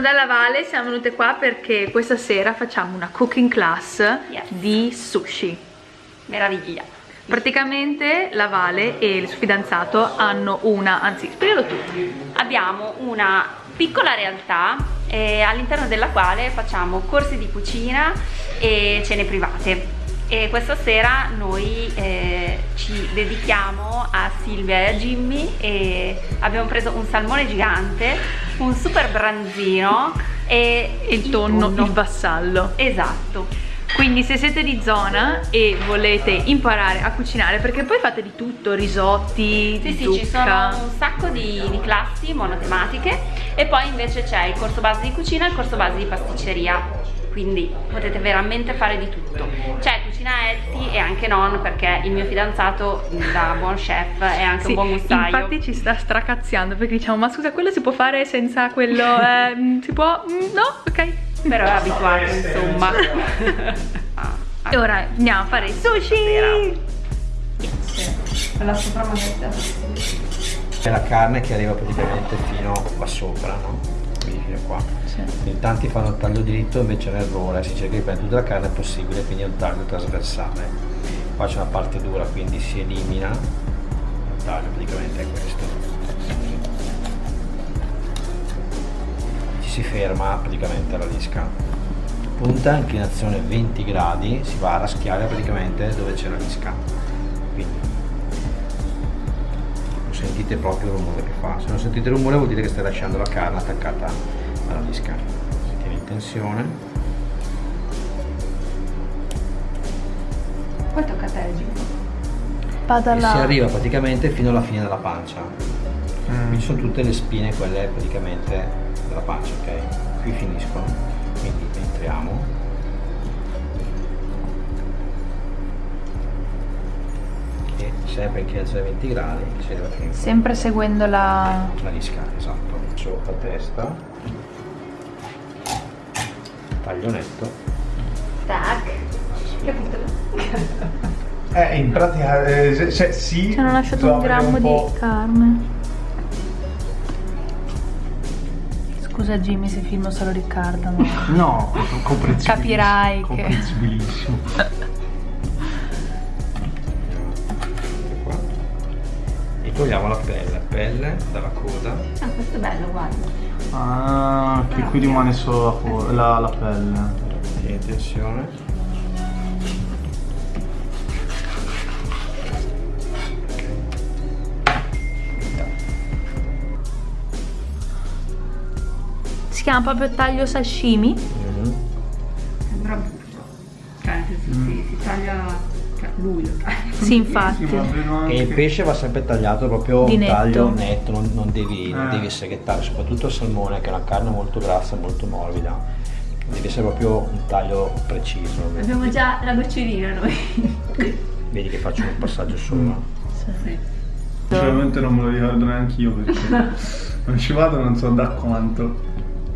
Sono dalla Vale, siamo venute qua perché questa sera facciamo una cooking class Yes. di sushi. Meraviglia. Praticamente la Vale e il suo fidanzato hanno una, anzi spiegalo tu. Abbiamo una piccola realtà eh, all'interno della quale facciamo corsi di cucina e cene private. E questa sera noi eh, ci dedichiamo a Silvia e a Jimmy e abbiamo preso un salmone gigante, un super branzino e Il tonno, il vassallo. Esatto. Quindi se siete di zona e volete imparare a cucinare, perché poi fate di tutto, risotti, Sì, sì, zucca. ci sono un sacco di, di classi monotematiche e poi invece c'è il corso base di cucina e il corso base di pasticceria. Quindi potete veramente fare di tutto. C'è cucina healthy e anche non perché il mio fidanzato da buon chef è anche Sì, un buon gustaio. infatti ci sta stracazziando perché diciamo ma scusa quello si può fare senza quello eh, mm, si può Mm, no ok Però è abituato insomma. Ah, ah. e ora andiamo a fare il sushi La soprammessa. C'è la carne che arriva praticamente fino qua sopra, no? Fino qua. In tanti fanno il taglio diritto, invece è un errore, si cerca di prendere tutta la carne possibile, quindi è un taglio trasversale. Qua c'è una parte dura, quindi si elimina, il taglio praticamente è questo. Ci si ferma praticamente alla lisca. Punta, inclinazione 20 gradi, si va a raschiare praticamente dove c'è la lisca. Quindi sentite proprio il rumore che fa. Se non sentite il rumore vuol dire che stai lasciando la carne attaccata alla disca. Si tiene in tensione. Poi tocca a te là si arriva praticamente fino alla fine della pancia. Qui sono tutte le spine, quelle praticamente della pancia, ok? Qui finiscono. Quindi entriamo. Sempre inclinazione 20 gradi, in sempre seguendo la La lisca, esatto. Sopra testa. Taglio netto. Tac. Capito? Eh, in pratica, eh, se- se- sì. ci hanno lasciato devo un grammo po'- di carne scusa Jimmy se filmo solo Riccardo ma No, comprensibilissimo. Capirai che- Comprensibilissimo. togliamo la pelle, pelle dalla coda. Ah, questo è bello, guarda. Ah, che qui rimane solo la, la, la pelle. In tensione. si chiama proprio taglio sashimi Mhm. Sembra brutto. Cioè, nel senso, si, si taglia. Lui lo taglia. sì infatti Sì, E il pesce va sempre tagliato proprio Di un netto. taglio netto, non, non devi, Eh. devi seghettare, soprattutto il salmone che è una carne molto grassa e molto morbida. Deve essere proprio un taglio preciso. Abbiamo già la gocciolina noi. Vedi che faccio un passaggio sopra. Sinceramente non me lo ricordo neanche io perché non ci vado non so da quanto.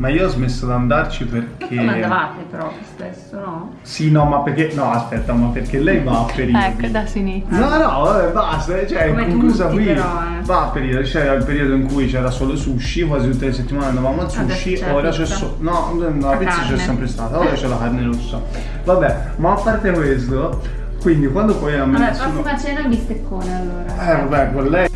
Ma io ho smesso di andarci perché. Come andavate però spesso, no? Sì, no, ma perché. No, aspetta, ma perché lei va a periodi. ecco da sinistra No, no, vabbè, basta, cioè, Come conclusa tutti, qui. però, eh. Va a periodi, c'era il periodo in cui c'era solo sushi, quasi tutte le settimane andavamo al Adesso sushi, ora c'è solo. No, no, la pizza c'è sempre stata, ora c'è la carne rossa. Vabbè, ma a parte questo, quindi quando poi a Vabbè, nessuno- prossima cena bisteccone allora. Eh vabbè, con lei.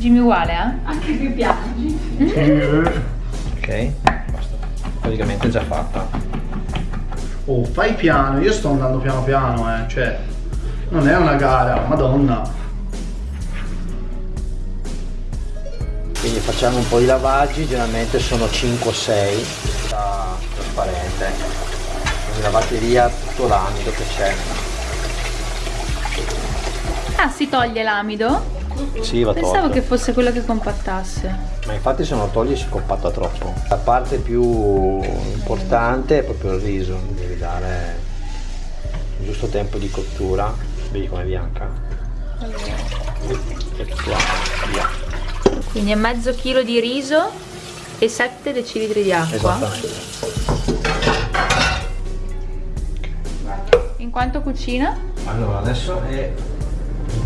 Jimmy uguale eh Anche più piangi. Ok? Basta. Praticamente è già fatta. Oh, fai piano, io sto andando piano piano, eh, cioè. Non è una gara, madonna. Quindi facciamo un po' di lavaggi, generalmente sono 5 o 6, da trasparente. Così lavate via tutto l'amido che c'è. ah si toglie l'amido Sì, va pensavo tolto. che fosse quello che compattasse Ma infatti se non lo togli si compatta troppo. La parte più importante è proprio il riso, devi dare il giusto tempo di cottura. Vedi com'è bianca? E tutto via. quindi è mezzo chilo di riso e 7 decilitri di acqua Esattamente. in quanto cucina? Allora adesso è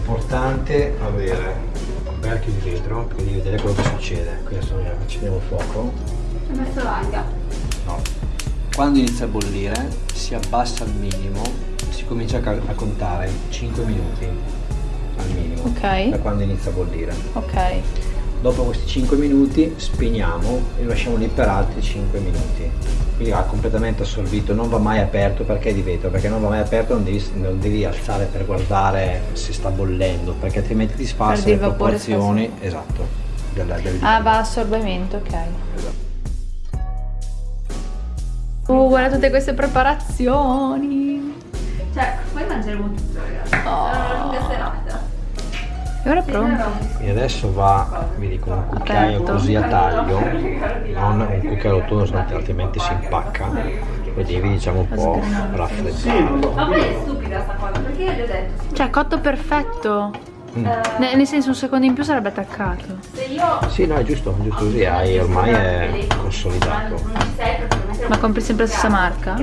importante avere un coperchio di vetro per di vedere quello che succede. Qui adesso noi accendiamo il fuoco. Ho messo l'aria. No. Quando inizia a bollire si abbassa al minimo, si comincia a contare 5 minuti al minimo. Ok. Da quando inizia a bollire. Ok. Dopo questi 5 minuti spegniamo e lo lasciamo lì per altri 5 minuti. Quindi va completamente assorbito, non va mai aperto perché è di vetro, perché non va mai aperto non devi, non devi alzare per guardare se sta bollendo, perché altrimenti ti Perdi le proporzioni. Esatto. Del, del Ah, va assorbimento, ok. Esatto. Oh, guarda tutte queste preparazioni. Cioè, poi mangeremo tutto, ragazzi. Oh. Sarà una lunga serata. E ora è pronto. E adesso va, vedi, con un cucchiaio Aperto. così a taglio, non un cucchiaio rotondo, altrimenti si impacca. Lo devi diciamo un po' raffreddare. Ma poi è stupida sta cosa, perché io gli ho detto, Cioè, cotto perfetto. Mm. Ne- nel senso, un secondo in più sarebbe attaccato. se io... Sì, no, è giusto, giusto così, hai, ormai è consolidato. Ma compri sempre la stessa marca?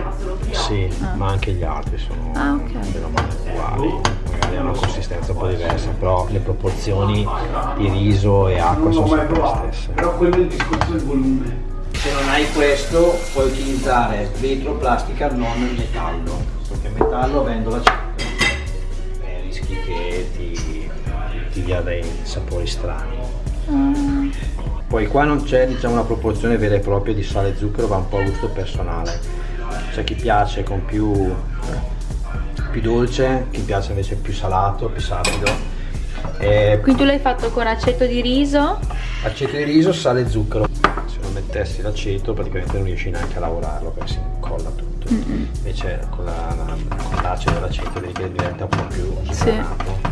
Sì, ma anche gli altri sono Ah, ok. bene o male uguali, magari hanno una consistenza un po' diversa, però le proporzioni di riso e acqua sono sempre le stesse. Però quello è il discorso del volume. Se non hai questo puoi utilizzare vetro, plastica, non metallo, perché metallo avendo l'aceto eh, rischi che ti, ti dia dei sapori strani. Poi qua non c'è diciamo una proporzione vera e propria di sale e zucchero, va un po' a gusto personale. C'è chi piace con più, più dolce, chi piace invece più salato, più sapido. E Quindi tu l'hai fatto con aceto di riso. Aceto di riso, sale e zucchero. Se non mettessi l'aceto praticamente non riesci neanche a lavorarlo perché si incolla tutto. Invece con, la- con l'acido e l'aceto diventa un po' più sgranato.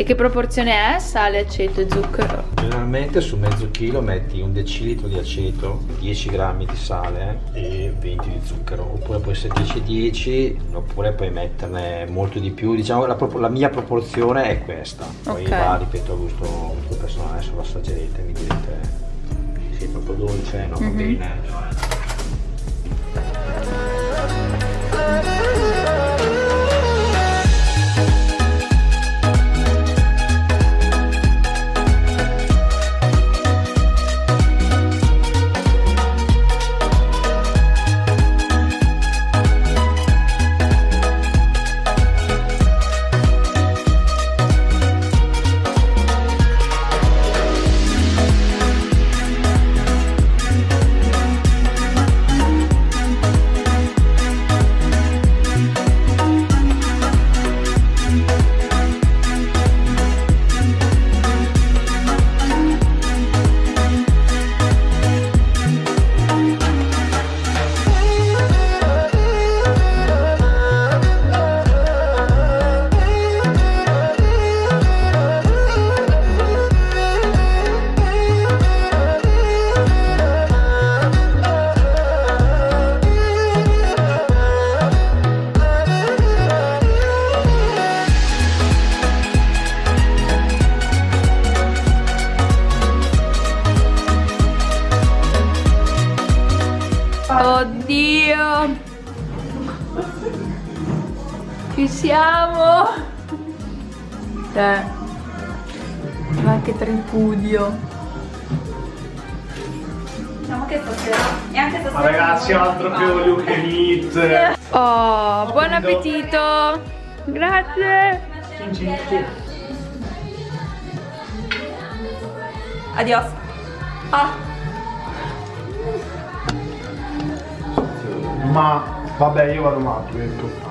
E che proporzione è? Sale, aceto e zucchero. Generalmente su mezzo chilo metti un decilitro di aceto, 10 grammi di sale e 20 di zucchero. Oppure può essere 10-10 oppure puoi metterne molto di più. Diciamo la, la mia proporzione è questa. Poi Ok. va, ripeto, a gusto, a gusto personale, adesso lo assaggerete, mi direte se è troppo dolce, no, va bene. Eh. Ma che tripudio. Diciamo che stasera... E anche stasera... Ma ragazzi, altro che olio che meat. Oh, buon appetito. Grazie. Adios. Ah, Ma vabbè, io vado matto, ecco.